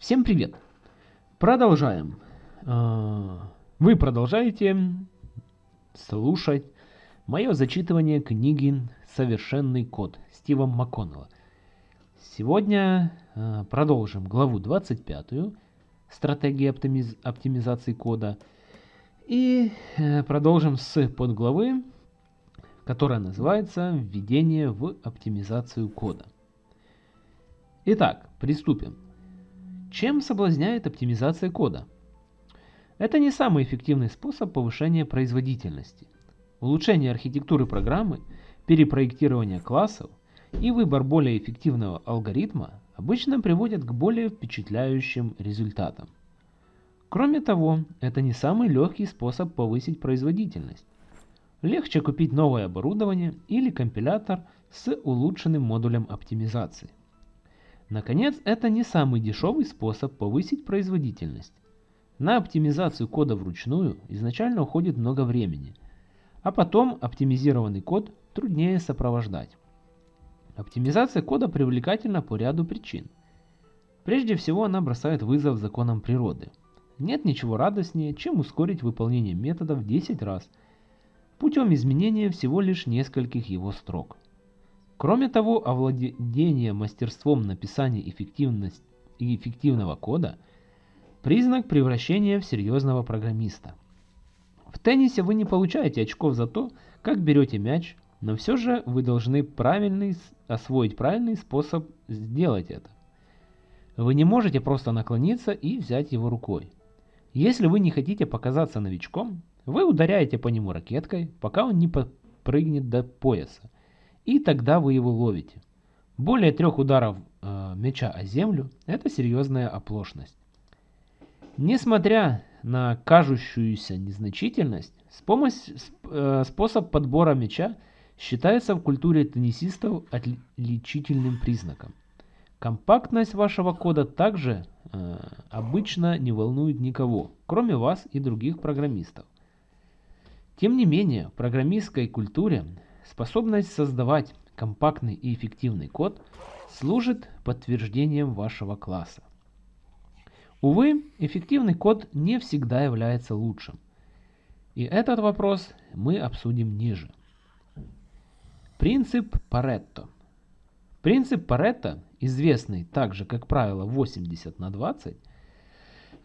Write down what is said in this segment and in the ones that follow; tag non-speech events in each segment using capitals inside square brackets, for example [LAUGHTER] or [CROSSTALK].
Всем привет! Продолжаем. А, вы продолжаете слушать мое зачитывание книги «Совершенный код» Стива МакКоннелла. Сегодня а, продолжим главу 25 «Стратегия оптимиз... оптимизации кода» и э, продолжим с подглавы, которая называется «Введение в оптимизацию кода». Итак, приступим. Чем соблазняет оптимизация кода? Это не самый эффективный способ повышения производительности. Улучшение архитектуры программы, перепроектирование классов и выбор более эффективного алгоритма обычно приводят к более впечатляющим результатам. Кроме того, это не самый легкий способ повысить производительность. Легче купить новое оборудование или компилятор с улучшенным модулем оптимизации. Наконец, это не самый дешевый способ повысить производительность. На оптимизацию кода вручную изначально уходит много времени, а потом оптимизированный код труднее сопровождать. Оптимизация кода привлекательна по ряду причин. Прежде всего она бросает вызов законам природы. Нет ничего радостнее, чем ускорить выполнение метода в 10 раз путем изменения всего лишь нескольких его строк. Кроме того, овладение мастерством написания эффективного кода – признак превращения в серьезного программиста. В теннисе вы не получаете очков за то, как берете мяч, но все же вы должны правильный, освоить правильный способ сделать это. Вы не можете просто наклониться и взять его рукой. Если вы не хотите показаться новичком, вы ударяете по нему ракеткой, пока он не прыгнет до пояса и тогда вы его ловите. Более трех ударов э, мяча о землю – это серьезная оплошность. Несмотря на кажущуюся незначительность, э, способ подбора мяча считается в культуре теннисистов отличительным признаком. Компактность вашего кода также э, обычно не волнует никого, кроме вас и других программистов. Тем не менее, в программистской культуре Способность создавать компактный и эффективный код служит подтверждением вашего класса. Увы, эффективный код не всегда является лучшим. И этот вопрос мы обсудим ниже. Принцип Паретто. Принцип Паретто, известный также как правило 80 на 20,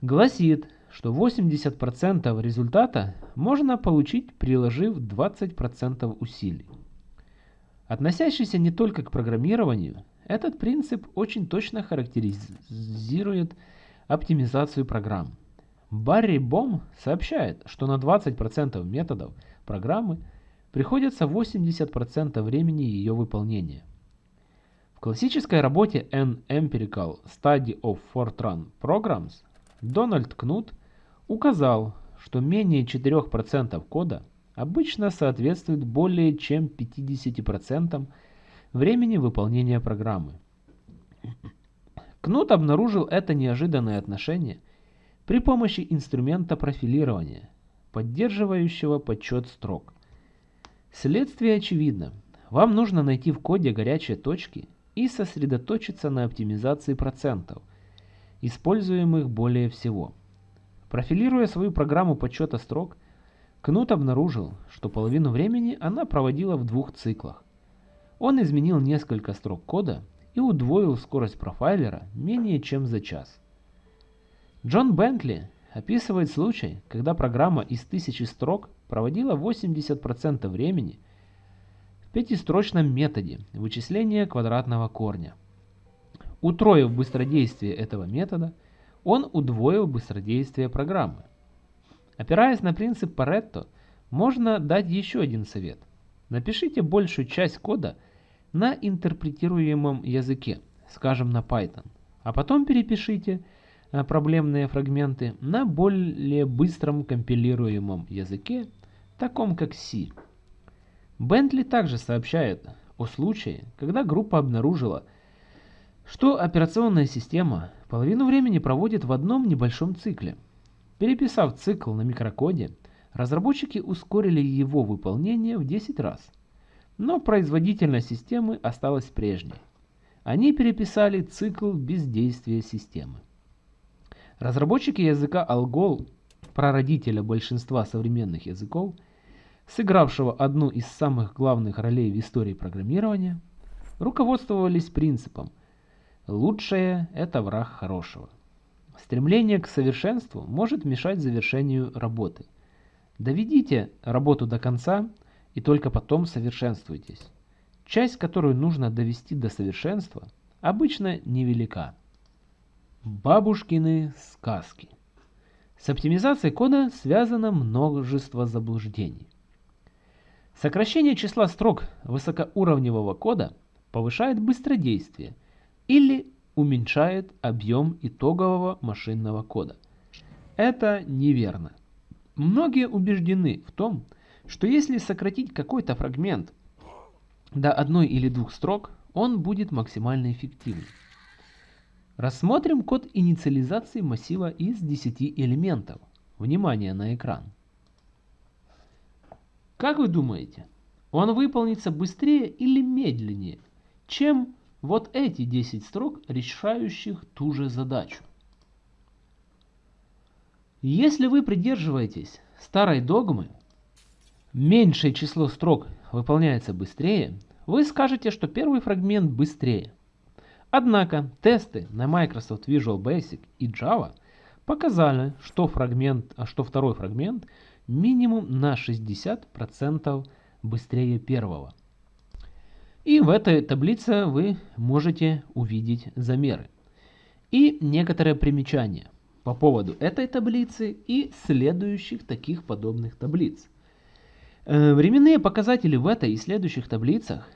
гласит, что 80% результата можно получить, приложив 20% усилий. Относящийся не только к программированию, этот принцип очень точно характеризирует оптимизацию программ. Барри Бом сообщает, что на 20% методов программы приходится 80% времени ее выполнения. В классической работе An Empirical Study of Fortran Programs Дональд Кнут указал, что менее 4% кода – обычно соответствует более чем 50% времени выполнения программы. Кнут обнаружил это неожиданное отношение при помощи инструмента профилирования, поддерживающего подсчет строк. Следствие очевидно. Вам нужно найти в коде горячие точки и сосредоточиться на оптимизации процентов, используемых более всего. Профилируя свою программу подсчета строк, Кнут обнаружил, что половину времени она проводила в двух циклах. Он изменил несколько строк кода и удвоил скорость профайлера менее чем за час. Джон Бентли описывает случай, когда программа из тысячи строк проводила 80% времени в пятистрочном методе вычисления квадратного корня. Утроив быстродействие этого метода, он удвоил быстродействие программы. Опираясь на принцип Паретто, можно дать еще один совет. Напишите большую часть кода на интерпретируемом языке, скажем на Python, а потом перепишите э, проблемные фрагменты на более быстром компилируемом языке, таком как C. Бентли также сообщает о случае, когда группа обнаружила, что операционная система половину времени проводит в одном небольшом цикле – Переписав цикл на микрокоде, разработчики ускорили его выполнение в 10 раз. Но производительность системы осталась прежней. Они переписали цикл бездействия системы. Разработчики языка Algol, прародителя большинства современных языков, сыгравшего одну из самых главных ролей в истории программирования, руководствовались принципом «лучшее – это враг хорошего». Стремление к совершенству может мешать завершению работы. Доведите работу до конца и только потом совершенствуйтесь. Часть, которую нужно довести до совершенства, обычно невелика. Бабушкины сказки. С оптимизацией кода связано множество заблуждений. Сокращение числа строк высокоуровневого кода повышает быстродействие или уменьшает объем итогового машинного кода. Это неверно. Многие убеждены в том, что если сократить какой-то фрагмент до одной или двух строк, он будет максимально эффективным. Рассмотрим код инициализации массива из 10 элементов. Внимание на экран. Как вы думаете, он выполнится быстрее или медленнее, чем вот эти 10 строк, решающих ту же задачу? Если вы придерживаетесь старой догмы, меньшее число строк выполняется быстрее, вы скажете, что первый фрагмент быстрее. Однако тесты на Microsoft Visual Basic и Java показали, что, фрагмент, а что второй фрагмент минимум на 60% быстрее первого. И в этой таблице вы можете увидеть замеры. И некоторые примечания по поводу этой таблицы и следующих таких подобных таблиц. Э, временные показатели в этой и следующих таблицах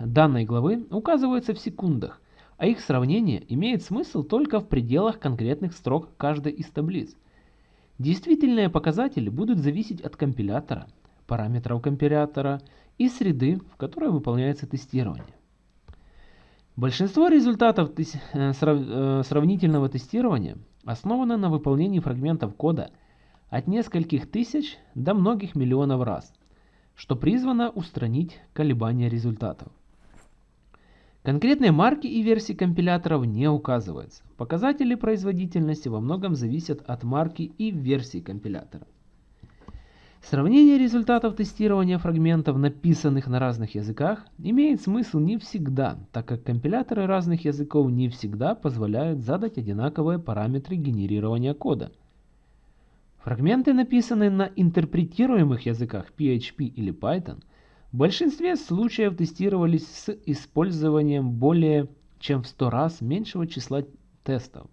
данной главы указываются в секундах, а их сравнение имеет смысл только в пределах конкретных строк каждой из таблиц. Действительные показатели будут зависеть от компилятора, параметров компилятора и среды, в которой выполняется тестирование. Большинство результатов э, э, сравнительного тестирования основано на выполнении фрагментов кода от нескольких тысяч до многих миллионов раз, что призвано устранить колебания результатов. Конкретные марки и версии компиляторов не указываются. Показатели производительности во многом зависят от марки и версии компилятора. Сравнение результатов тестирования фрагментов, написанных на разных языках, имеет смысл не всегда, так как компиляторы разных языков не всегда позволяют задать одинаковые параметры генерирования кода. Фрагменты, написанные на интерпретируемых языках PHP или Python – в большинстве случаев тестировались с использованием более чем в 100 раз меньшего числа тестов,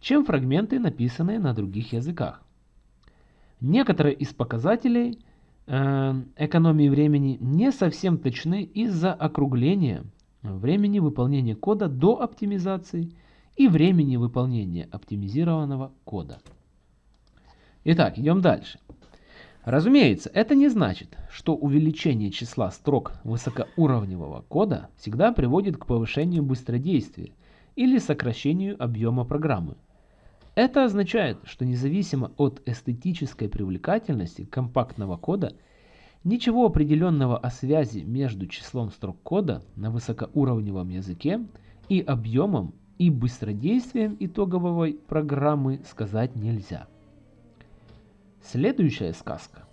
чем фрагменты, написанные на других языках. Некоторые из показателей э, экономии времени не совсем точны из-за округления времени выполнения кода до оптимизации и времени выполнения оптимизированного кода. Итак, идем дальше. Разумеется, это не значит, что увеличение числа строк высокоуровневого кода всегда приводит к повышению быстродействия или сокращению объема программы. Это означает, что независимо от эстетической привлекательности компактного кода, ничего определенного о связи между числом строк кода на высокоуровневом языке и объемом и быстродействием итоговой программы сказать нельзя. Следующая сказка.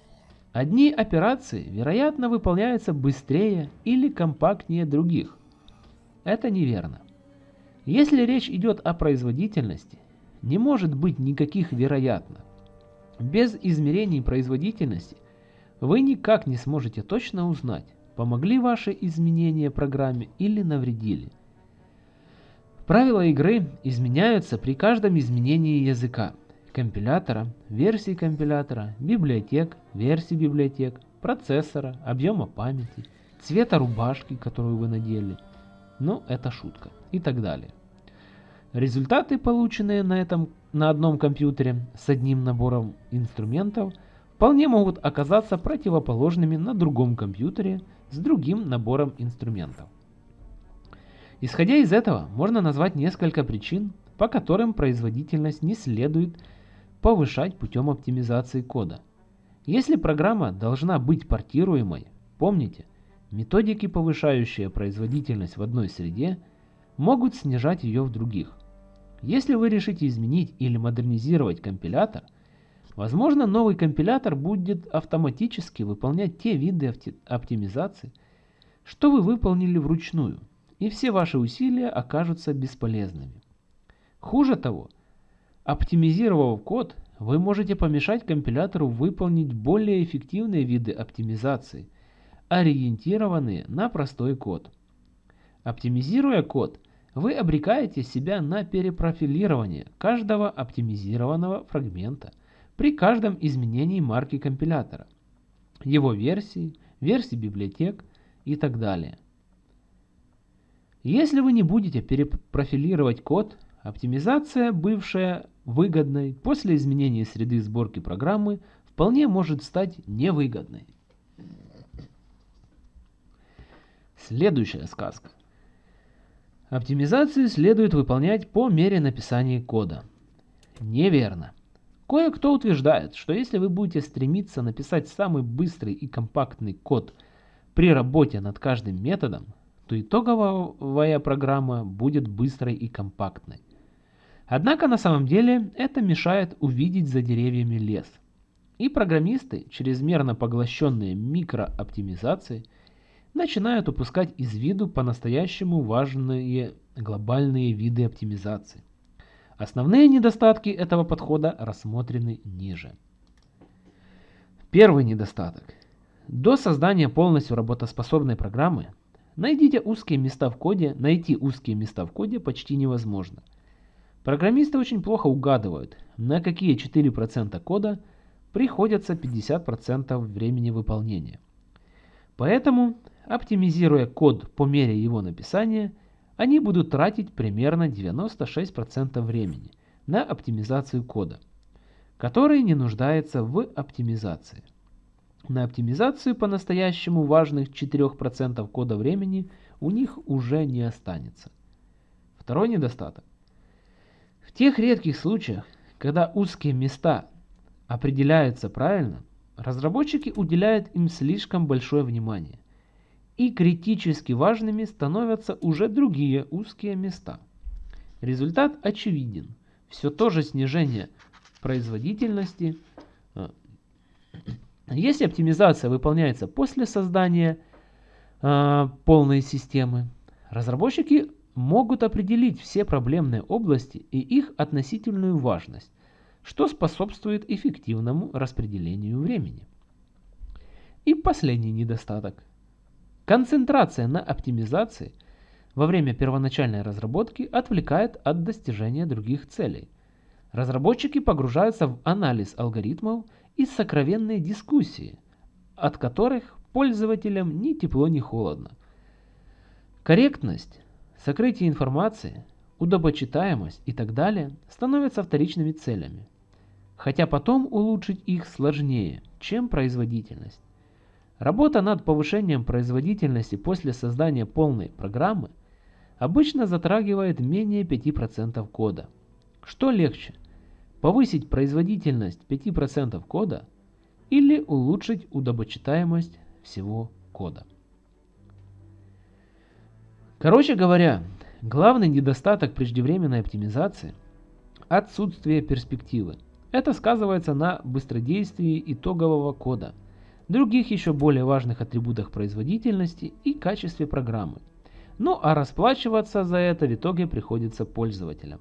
Одни операции, вероятно, выполняются быстрее или компактнее других. Это неверно. Если речь идет о производительности, не может быть никаких вероятно. Без измерений производительности вы никак не сможете точно узнать, помогли ваши изменения программе или навредили. Правила игры изменяются при каждом изменении языка компилятора, версии компилятора, библиотек, версий библиотек, процессора, объема памяти, цвета рубашки, которую вы надели. Ну, это шутка. И так далее. Результаты, полученные на, этом, на одном компьютере с одним набором инструментов, вполне могут оказаться противоположными на другом компьютере с другим набором инструментов. Исходя из этого, можно назвать несколько причин, по которым производительность не следует повышать путем оптимизации кода. Если программа должна быть портируемой, помните, методики, повышающие производительность в одной среде, могут снижать ее в других. Если вы решите изменить или модернизировать компилятор, возможно новый компилятор будет автоматически выполнять те виды оптимизации, что вы выполнили вручную, и все ваши усилия окажутся бесполезными. Хуже того, оптимизировав код, вы можете помешать компилятору выполнить более эффективные виды оптимизации, ориентированные на простой код. Оптимизируя код, вы обрекаете себя на перепрофилирование каждого оптимизированного фрагмента при каждом изменении марки компилятора, его версии, версии библиотек и так далее. Если вы не будете перепрофилировать код, оптимизация, бывшая выгодной, после изменения среды сборки программы вполне может стать невыгодной. Следующая сказка. Оптимизацию следует выполнять по мере написания кода. Неверно. Кое-кто утверждает, что если вы будете стремиться написать самый быстрый и компактный код при работе над каждым методом, то итоговая программа будет быстрой и компактной. Однако на самом деле это мешает увидеть за деревьями лес. И программисты, чрезмерно поглощенные микрооптимизацией, начинают упускать из виду по-настоящему важные глобальные виды оптимизации. Основные недостатки этого подхода рассмотрены ниже. Первый недостаток. До создания полностью работоспособной программы найдите узкие места в коде, найти узкие места в коде почти невозможно. Программисты очень плохо угадывают, на какие 4% кода приходится 50% времени выполнения. Поэтому Оптимизируя код по мере его написания, они будут тратить примерно 96% времени на оптимизацию кода, который не нуждается в оптимизации. На оптимизацию по-настоящему важных 4% кода времени у них уже не останется. Второй недостаток. В тех редких случаях, когда узкие места определяются правильно, разработчики уделяют им слишком большое внимание и критически важными становятся уже другие узкие места. Результат очевиден. Все то же снижение производительности. А, если оптимизация выполняется после создания э, полной системы, разработчики могут определить все проблемные области и их относительную важность, что способствует эффективному распределению времени. И последний недостаток. Концентрация на оптимизации во время первоначальной разработки отвлекает от достижения других целей. Разработчики погружаются в анализ алгоритмов и сокровенные дискуссии, от которых пользователям ни тепло, ни холодно. Корректность, сокрытие информации, удобочитаемость и так далее становятся вторичными целями, хотя потом улучшить их сложнее, чем производительность. Работа над повышением производительности после создания полной программы обычно затрагивает менее 5% кода. Что легче? Повысить производительность 5% кода или улучшить удобочитаемость всего кода? Короче говоря, главный недостаток преждевременной оптимизации – отсутствие перспективы. Это сказывается на быстродействии итогового кода – других еще более важных атрибутах производительности и качестве программы. Ну а расплачиваться за это в итоге приходится пользователям.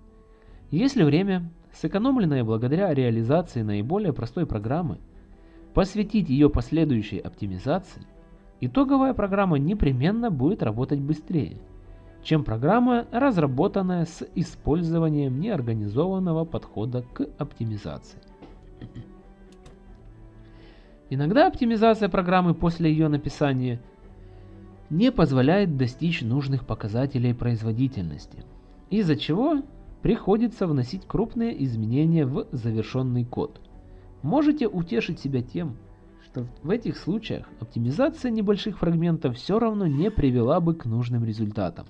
Если время, сэкономленное благодаря реализации наиболее простой программы, посвятить ее последующей оптимизации, итоговая программа непременно будет работать быстрее, чем программа, разработанная с использованием неорганизованного подхода к оптимизации. Иногда оптимизация программы после ее написания не позволяет достичь нужных показателей производительности, из-за чего приходится вносить крупные изменения в завершенный код. Можете утешить себя тем, что в этих случаях оптимизация небольших фрагментов все равно не привела бы к нужным результатам.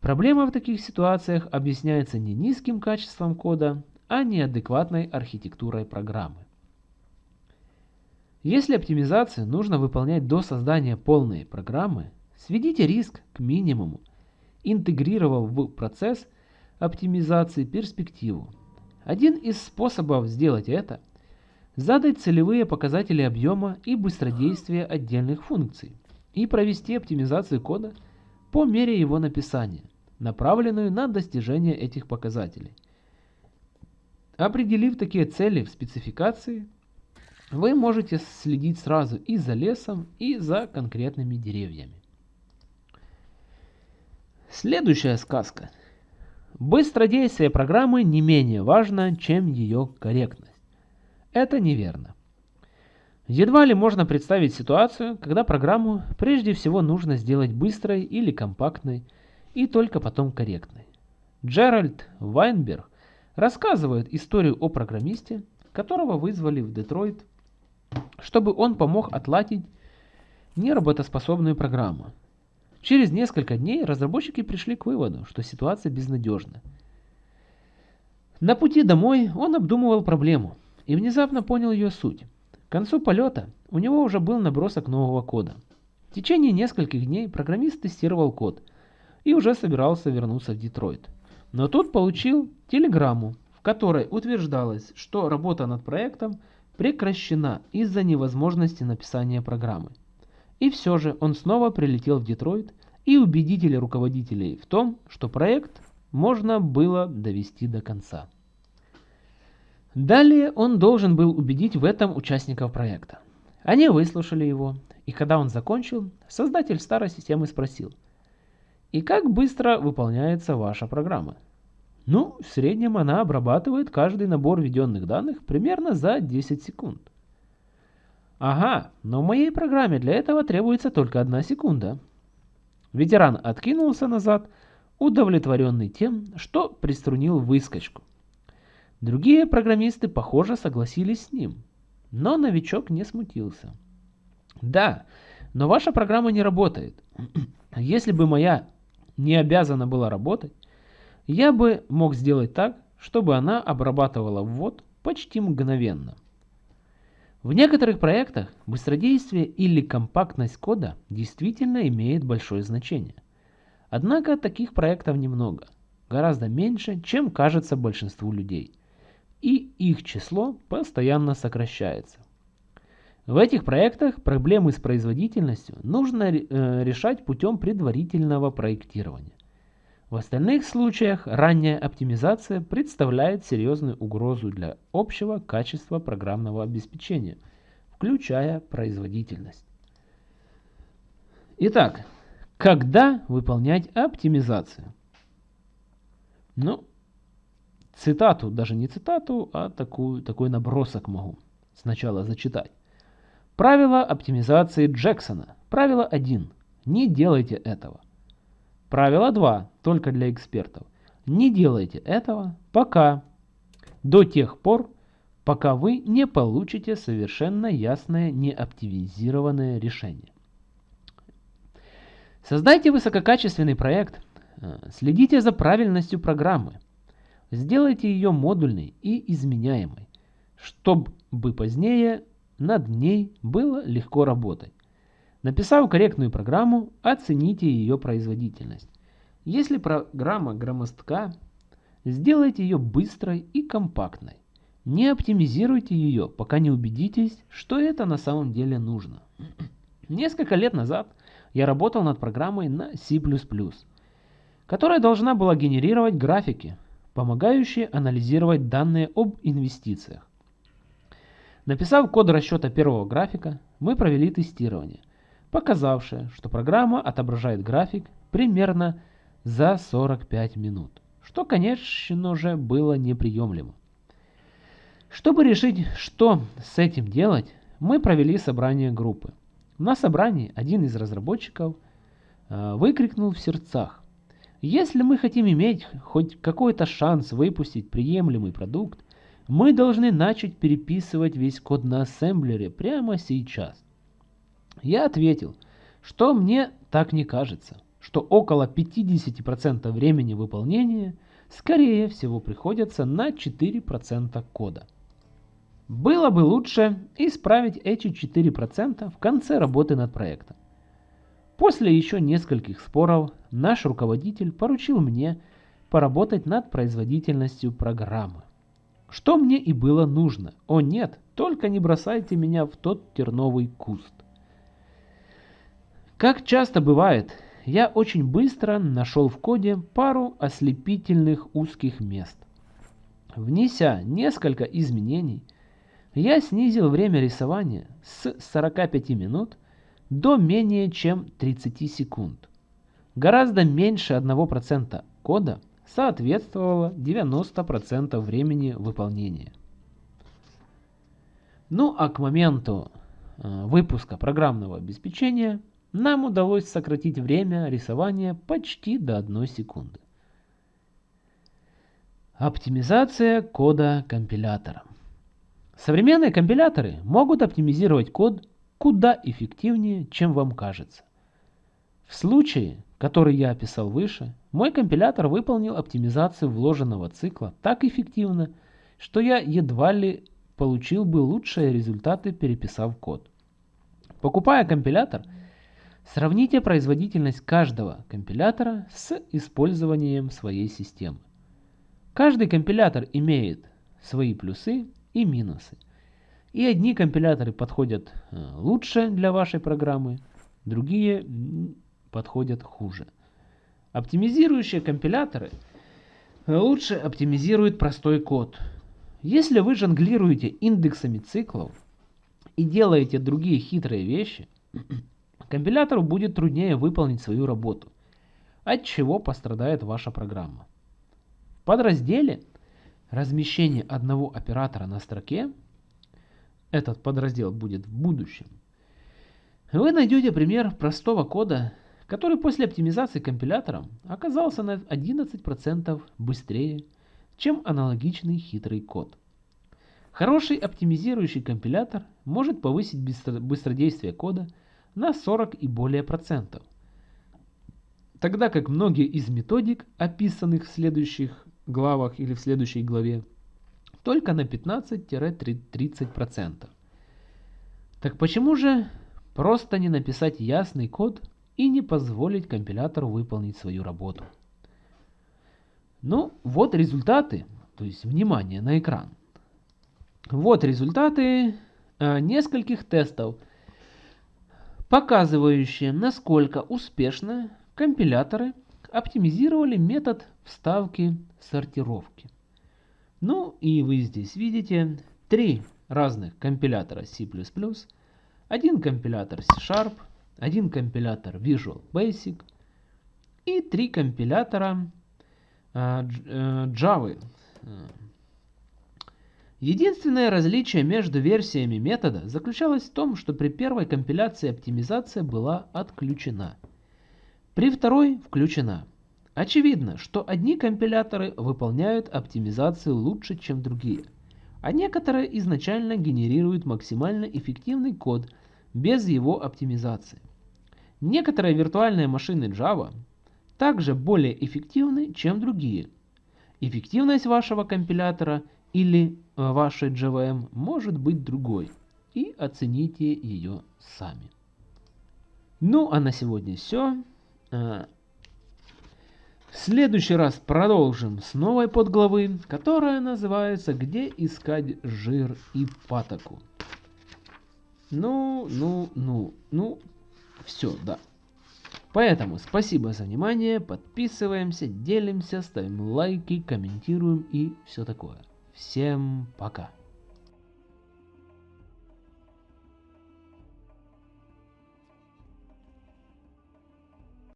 Проблема в таких ситуациях объясняется не низким качеством кода, а неадекватной архитектурой программы. Если оптимизацию нужно выполнять до создания полной программы, сведите риск к минимуму, интегрировав в процесс оптимизации перспективу. Один из способов сделать это – задать целевые показатели объема и быстродействия отдельных функций и провести оптимизацию кода по мере его написания, направленную на достижение этих показателей. Определив такие цели в спецификации, вы можете следить сразу и за лесом, и за конкретными деревьями. Следующая сказка. Быстродействие программы не менее важно, чем ее корректность. Это неверно. Едва ли можно представить ситуацию, когда программу прежде всего нужно сделать быстрой или компактной, и только потом корректной. Джеральд Вайнберг рассказывает историю о программисте, которого вызвали в Детройт, чтобы он помог отладить неработоспособную программу. Через несколько дней разработчики пришли к выводу, что ситуация безнадежна. На пути домой он обдумывал проблему и внезапно понял ее суть. К концу полета у него уже был набросок нового кода. В течение нескольких дней программист тестировал код и уже собирался вернуться в Детройт. Но тут получил телеграмму, в которой утверждалось, что работа над проектом прекращена из-за невозможности написания программы. И все же он снова прилетел в Детройт и убедили руководителей в том, что проект можно было довести до конца. Далее он должен был убедить в этом участников проекта. Они выслушали его, и когда он закончил, создатель старой системы спросил, «И как быстро выполняется ваша программа?» Ну, в среднем она обрабатывает каждый набор введенных данных примерно за 10 секунд. Ага, но в моей программе для этого требуется только одна секунда. Ветеран откинулся назад, удовлетворенный тем, что приструнил выскочку. Другие программисты, похоже, согласились с ним. Но новичок не смутился. Да, но ваша программа не работает. [CLEARS THROAT] Если бы моя не обязана была работать, я бы мог сделать так, чтобы она обрабатывала ввод почти мгновенно. В некоторых проектах быстродействие или компактность кода действительно имеет большое значение. Однако таких проектов немного, гораздо меньше, чем кажется большинству людей. И их число постоянно сокращается. В этих проектах проблемы с производительностью нужно э, решать путем предварительного проектирования. В остальных случаях ранняя оптимизация представляет серьезную угрозу для общего качества программного обеспечения, включая производительность. Итак, когда выполнять оптимизацию? Ну, цитату, даже не цитату, а такую, такой набросок могу сначала зачитать. Правило оптимизации Джексона. Правило 1. Не делайте этого. Правило 2, только для экспертов. Не делайте этого пока, до тех пор, пока вы не получите совершенно ясное неоптимизированное решение. Создайте высококачественный проект, э, следите за правильностью программы, сделайте ее модульной и изменяемой, чтобы позднее над ней было легко работать. Написав корректную программу, оцените ее производительность. Если программа громоздка, сделайте ее быстрой и компактной. Не оптимизируйте ее, пока не убедитесь, что это на самом деле нужно. Несколько лет назад я работал над программой на C++, которая должна была генерировать графики, помогающие анализировать данные об инвестициях. Написав код расчета первого графика, мы провели тестирование показавшее, что программа отображает график примерно за 45 минут, что, конечно же, было неприемлемо. Чтобы решить, что с этим делать, мы провели собрание группы. На собрании один из разработчиков э, выкрикнул в сердцах. Если мы хотим иметь хоть какой-то шанс выпустить приемлемый продукт, мы должны начать переписывать весь код на ассемблере прямо сейчас. Я ответил, что мне так не кажется, что около 50% времени выполнения скорее всего приходится на 4% кода. Было бы лучше исправить эти 4% в конце работы над проектом. После еще нескольких споров наш руководитель поручил мне поработать над производительностью программы. Что мне и было нужно. О нет, только не бросайте меня в тот терновый куст. Как часто бывает, я очень быстро нашел в коде пару ослепительных узких мест. Внеся несколько изменений, я снизил время рисования с 45 минут до менее чем 30 секунд. Гораздо меньше 1% кода соответствовало 90% времени выполнения. Ну а к моменту э, выпуска программного обеспечения нам удалось сократить время рисования почти до 1 секунды. Оптимизация кода компилятора. Современные компиляторы могут оптимизировать код куда эффективнее, чем вам кажется. В случае, который я описал выше, мой компилятор выполнил оптимизацию вложенного цикла так эффективно, что я едва ли получил бы лучшие результаты, переписав код. Покупая компилятор, сравните производительность каждого компилятора с использованием своей системы. Каждый компилятор имеет свои плюсы и минусы. И одни компиляторы подходят э, лучше для вашей программы, другие подходят хуже. Оптимизирующие компиляторы лучше оптимизируют простой код. Если вы жонглируете индексами циклов и делаете другие хитрые вещи, компилятору будет труднее выполнить свою работу, от чего пострадает ваша программа. В подразделе размещение одного оператора на строке, этот подраздел будет в будущем, вы найдете пример простого кода, который после оптимизации компилятором оказался на 11% быстрее, чем аналогичный хитрый код. Хороший оптимизирующий компилятор может повысить быстродействие кода на 40 и более процентов, тогда как многие из методик, описанных в следующих главах или в следующей главе, только на 15-30%. Так почему же просто не написать ясный код и не позволить компилятору выполнить свою работу. Ну, вот результаты, то есть внимание на экран. Вот результаты э, нескольких тестов, показывающие, насколько успешно компиляторы оптимизировали метод вставки сортировки. Ну и вы здесь видите три разных компилятора C++, один компилятор C-Sharp, один компилятор Visual Basic и три компилятора э, э, Java. Единственное различие между версиями метода заключалось в том, что при первой компиляции оптимизация была отключена. При второй включена. Очевидно, что одни компиляторы выполняют оптимизацию лучше, чем другие, а некоторые изначально генерируют максимально эффективный код без его оптимизации. Некоторые виртуальные машины Java также более эффективны, чем другие. Эффективность вашего компилятора или э, вашей JVM может быть другой, и оцените ее сами. Ну а на сегодня все. Э, в следующий раз продолжим с новой подглавы, которая называется «Где искать жир и патоку». Ну, ну, ну, ну, все, да. Поэтому спасибо за внимание, подписываемся, делимся, ставим лайки, комментируем и все такое. Всем пока.